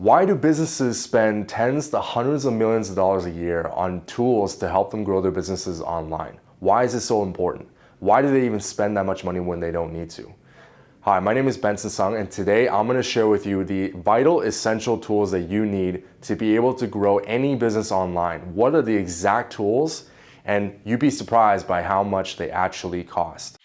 Why do businesses spend tens to hundreds of millions of dollars a year on tools to help them grow their businesses online? Why is it so important? Why do they even spend that much money when they don't need to? Hi, my name is Benson Sung and today I'm going to share with you the vital essential tools that you need to be able to grow any business online. What are the exact tools? And you'd be surprised by how much they actually cost.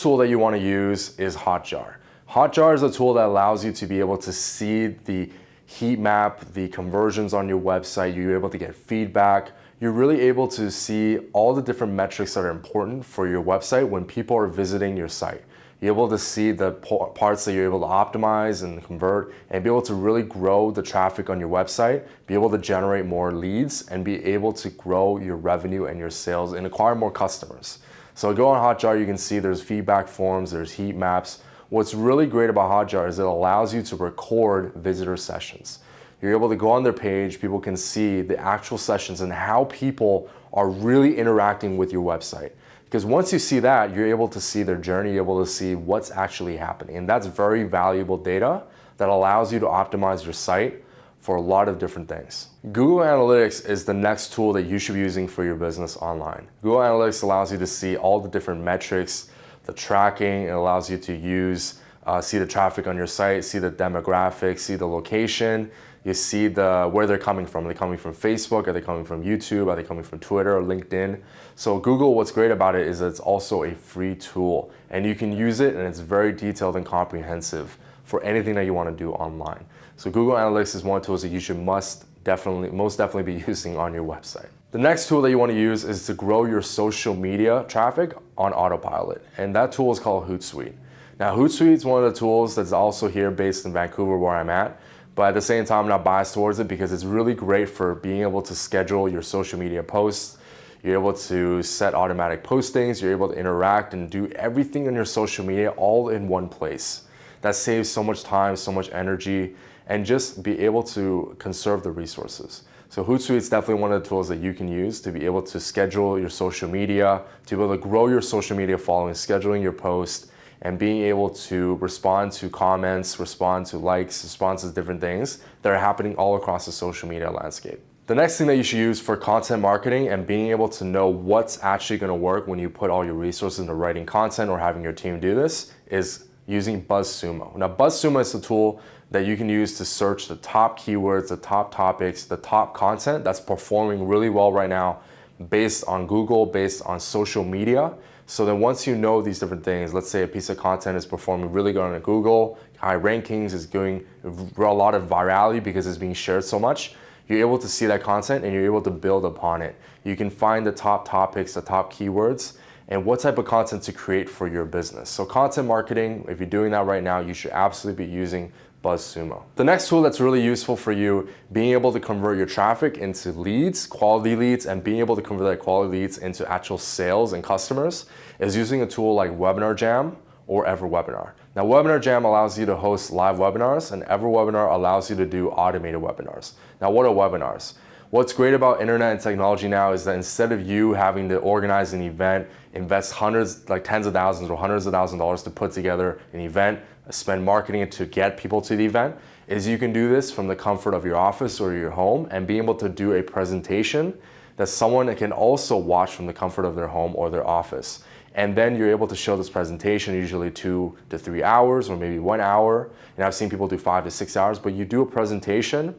Tool that you want to use is Hotjar. Hotjar is a tool that allows you to be able to see the heat map, the conversions on your website, you're able to get feedback, you're really able to see all the different metrics that are important for your website when people are visiting your site. You're able to see the parts that you're able to optimize and convert and be able to really grow the traffic on your website, be able to generate more leads and be able to grow your revenue and your sales and acquire more customers. So go on Hotjar, you can see there's feedback forms, there's heat maps, What's really great about Hotjar is it allows you to record visitor sessions. You're able to go on their page, people can see the actual sessions and how people are really interacting with your website. Because once you see that, you're able to see their journey, you're able to see what's actually happening. And that's very valuable data that allows you to optimize your site for a lot of different things. Google Analytics is the next tool that you should be using for your business online. Google Analytics allows you to see all the different metrics, the tracking. It allows you to use, uh, see the traffic on your site, see the demographics, see the location. You see the where they're coming from. Are they coming from Facebook? Are they coming from YouTube? Are they coming from Twitter or LinkedIn? So Google, what's great about it is it's also a free tool and you can use it and it's very detailed and comprehensive for anything that you want to do online. So Google Analytics is one of the tools that you should must definitely, most definitely be using on your website. The next tool that you want to use is to grow your social media traffic on autopilot. And that tool is called Hootsuite. Now Hootsuite is one of the tools that's also here based in Vancouver where I'm at. But at the same time, I'm not biased towards it because it's really great for being able to schedule your social media posts. You're able to set automatic postings. You're able to interact and do everything on your social media all in one place. That saves so much time, so much energy, and just be able to conserve the resources. So Hootsuite is definitely one of the tools that you can use to be able to schedule your social media, to be able to grow your social media following, scheduling your post, and being able to respond to comments, respond to likes, respond to different things that are happening all across the social media landscape. The next thing that you should use for content marketing and being able to know what's actually going to work when you put all your resources into writing content or having your team do this is using BuzzSumo. Now BuzzSumo is a tool that you can use to search the top keywords, the top topics, the top content that's performing really well right now based on Google, based on social media. So then once you know these different things, let's say a piece of content is performing really good on Google, high rankings, is doing a lot of virality because it's being shared so much, you're able to see that content and you're able to build upon it. You can find the top topics, the top keywords, and what type of content to create for your business. So content marketing, if you're doing that right now, you should absolutely be using BuzzSumo. The next tool that's really useful for you, being able to convert your traffic into leads, quality leads, and being able to convert that quality leads into actual sales and customers is using a tool like Webinar Jam or EverWebinar. Now Webinar Jam allows you to host live webinars and EverWebinar allows you to do automated webinars. Now what are webinars? What's great about internet and technology now is that instead of you having to organize an event, invest hundreds, like tens of thousands or hundreds of thousands of dollars to put together an event, spend marketing to get people to the event, is you can do this from the comfort of your office or your home and be able to do a presentation that someone can also watch from the comfort of their home or their office. And then you're able to show this presentation usually two to three hours or maybe one hour. And I've seen people do five to six hours, but you do a presentation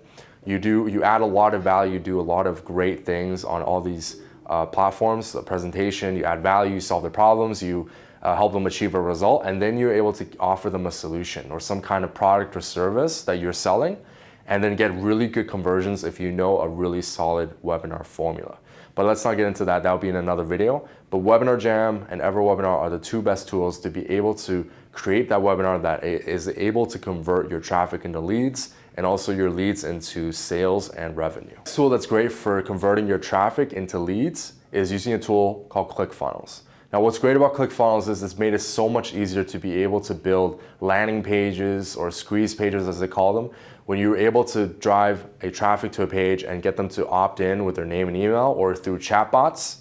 you do you add a lot of value, do a lot of great things on all these uh, platforms, the presentation, you add value, you solve their problems, you uh, help them achieve a result, and then you're able to offer them a solution or some kind of product or service that you're selling, and then get really good conversions if you know a really solid webinar formula. But let's not get into that, that'll be in another video. But Webinar Jam and EverWebinar are the two best tools to be able to create that webinar that is able to convert your traffic into leads and also your leads into sales and revenue. A tool that's great for converting your traffic into leads is using a tool called ClickFunnels. Now what's great about ClickFunnels is it's made it so much easier to be able to build landing pages or squeeze pages as they call them when you're able to drive a traffic to a page and get them to opt in with their name and email or through chatbots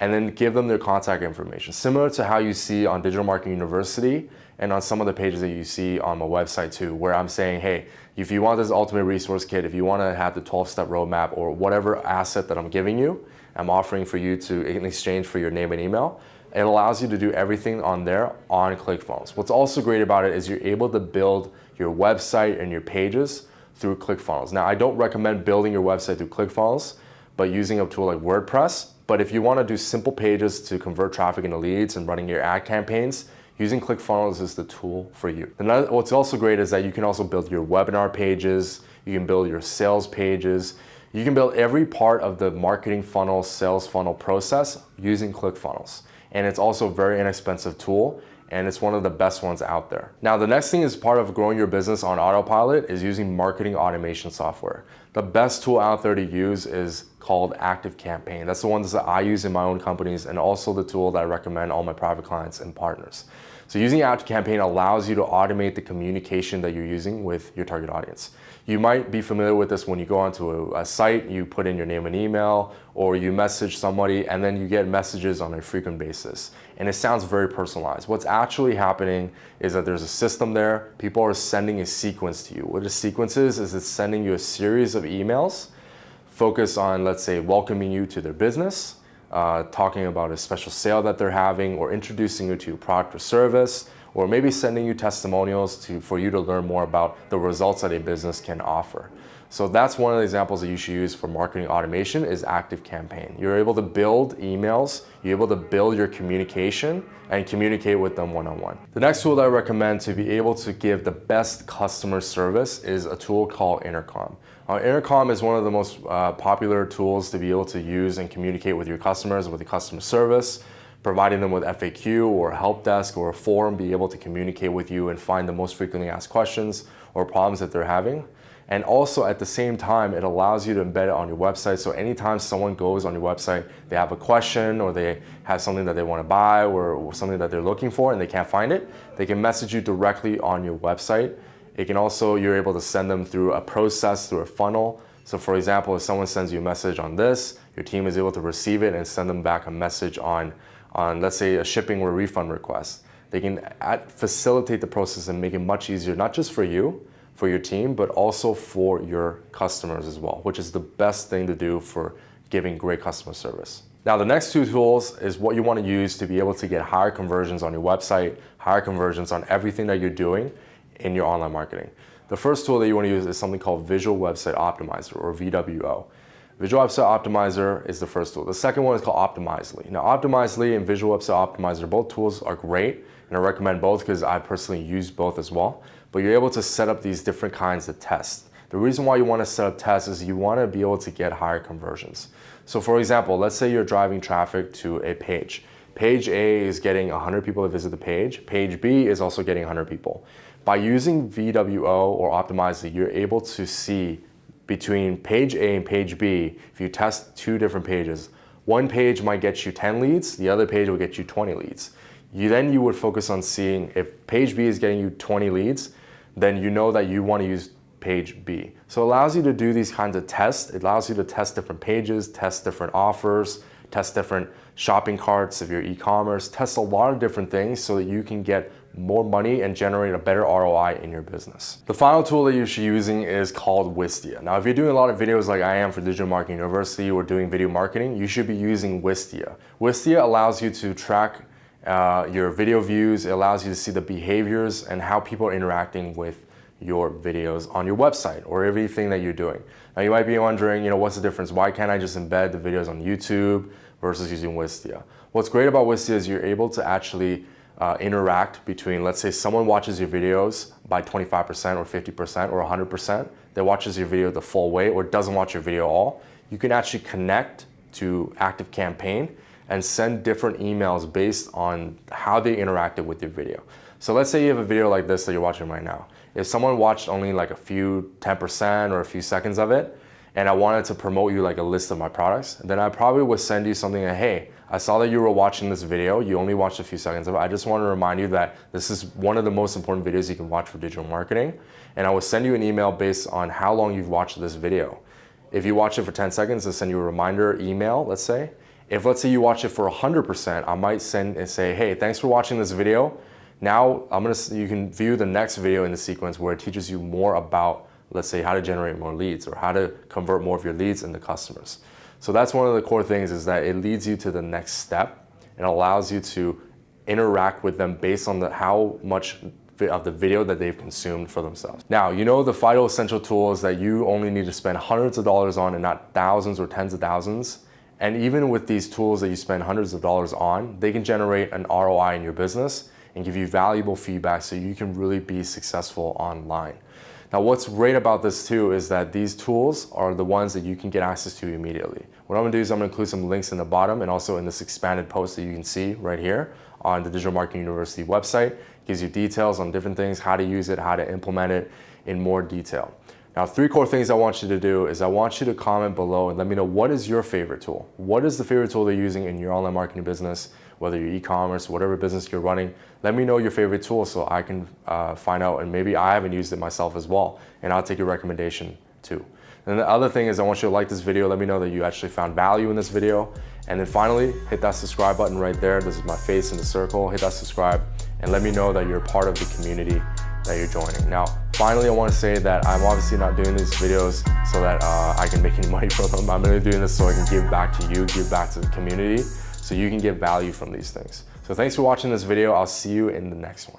and then give them their contact information. Similar to how you see on Digital Marketing University and on some of the pages that you see on my website too, where I'm saying, hey, if you want this ultimate resource kit, if you want to have the 12-step roadmap or whatever asset that I'm giving you, I'm offering for you to in exchange for your name and email, it allows you to do everything on there on ClickFunnels. What's also great about it is you're able to build your website and your pages through ClickFunnels. Now, I don't recommend building your website through ClickFunnels, but using a tool like WordPress. But if you want to do simple pages to convert traffic into leads and running your ad campaigns, using ClickFunnels is the tool for you. And what's also great is that you can also build your webinar pages, you can build your sales pages, you can build every part of the marketing funnel, sales funnel process using ClickFunnels. And it's also a very inexpensive tool and it's one of the best ones out there. Now, the next thing is part of growing your business on autopilot is using marketing automation software. The best tool out there to use is called Active Campaign. That's the ones that I use in my own companies and also the tool that I recommend all my private clients and partners. So using Active Campaign allows you to automate the communication that you're using with your target audience. You might be familiar with this when you go onto a, a, site, you put in your name and email, or you message somebody, and then you get messages on a frequent basis. And it sounds very personalized. What's actually happening is that there's a system there. People are sending a sequence to you. What a sequence is, is it's sending you a series of emails focus on, let's say, welcoming you to their business, uh, talking about a special sale that they're having or introducing you to a product or service, or maybe sending you testimonials to, for you to learn more about the results that a business can offer. So that's one of the examples that you should use for marketing automation is Active Campaign. You're able to build emails, you're able to build your communication and communicate with them one-on-one. -on -one. The next tool that I recommend to be able to give the best customer service is a tool called Intercom. Uh, Intercom is one of the most uh, popular tools to be able to use and communicate with your customers, with the customer service, providing them with FAQ or help desk or a forum, be able to communicate with you and find the most frequently asked questions or problems that they're having. And also at the same time, it allows you to embed it on your website. So anytime someone goes on your website, they have a question or they have something that they want to buy or, or something that they're looking for and they can't find it, they can message you directly on your website it can also, you're able to send them through a process, through a funnel. So for example, if someone sends you a message on this, your team is able to receive it and send them back a message on, on let's say a shipping or refund request. They can add, facilitate the process and make it much easier, not just for you, for your team, but also for your customers as well, which is the best thing to do for giving great customer service. Now the next two tools is what you want to use to be able to get higher conversions on your website, higher conversions on everything that you're doing, in your online marketing. The first tool that you want to use is something called Visual Website Optimizer or VWO. Visual Website Optimizer is the first tool. The second one is called Optimizely. Now Optimizely and Visual Website Optimizer, both tools are great and I recommend both because I personally use both as well. But you're able to set up these different kinds of tests. The reason why you want to set up tests is you want to be able to get higher conversions. So for example, let's say you're driving traffic to a page. Page A is getting 100 people to visit the page. Page B is also getting 100 people. By using VWO or Optimizely, you're able to see between page A and page B, if you test two different pages, one page might get you 10 leads, the other page will get you 20 leads. You then you would focus on seeing if page B is getting you 20 leads, then you know that you want to use page B. So it allows you to do these kinds of tests. It allows you to test different pages, test different offers, test different shopping carts if you're e-commerce, test a lot of different things so that you can get more money and generate a better ROI in your business. The final tool that you should be using is called Wistia. Now, if you're doing a lot of videos like I am for Digital Marketing University or doing video marketing, you should be using Wistia. Wistia allows you to track uh, your video views. It allows you to see the behaviors and how people are interacting with your videos on your website or everything that you're doing. Now you might be wondering, you know, what's the difference? Why can't I just embed the videos on YouTube versus using Wistia? What's great about Wistia is you're able to actually uh, interact between, let's say someone watches your videos by 25% or 50% or 100%, that watches your video the full way or doesn't watch your video at all, you can actually connect to Active Campaign and send different emails based on how they interacted with your video. So let's say you have a video like this that you're watching right now. If someone watched only like a few 10% or a few seconds of it, and I wanted to promote you like a list of my products, then I probably would send you something like, hey, I saw that you were watching this video. You only watched a few seconds of it. I just want to remind you that this is one of the most important videos you can watch for digital marketing. And I will send you an email based on how long you've watched this video. If you watch it for 10 seconds, I'll send you a reminder email, let's say. If let's say you watch it for 100%, I might send and say, hey, thanks for watching this video. Now I'm gonna, you can view the next video in the sequence where it teaches you more about, let's say how to generate more leads or how to convert more of your leads into customers. So that's one of the core things is that it leads you to the next step and allows you to interact with them based on the, how much of the video that they've consumed for themselves. Now, you know the FIDO Essential tools that you only need to spend hundreds of dollars on and not thousands or tens of thousands. And even with these tools that you spend hundreds of dollars on, they can generate an ROI in your business and give you valuable feedback so you can really be successful online. Now what's great about this too is that these tools are the ones that you can get access to immediately. What I'm gonna do is I'm gonna include some links in the bottom and also in this expanded post that you can see right here on the Digital Marketing University website. It gives you details on different things, how to use it, how to implement it in more detail. Now, three core things I want you to do is I want you to comment below and let me know what is your favorite tool? What is the favorite tool that you're using in your online marketing business, whether you're e-commerce, whatever business you're running. Let me know your favorite tool so I can uh, find out and maybe I haven't used it myself as well and I'll take your recommendation too. And the other thing is I want you to like this video. Let me know that you actually found value in this video. And then finally, hit that subscribe button right there. This is my face in the circle. Hit that subscribe and let me know that you're part of the community that you're joining. Now, finally, I want to say that I'm obviously not doing these videos so that uh, I can make any money from them. I'm really doing this so I can give back to you, give back to the community, so you can get value from these things. So thanks for watching this video. I'll see you in the next one.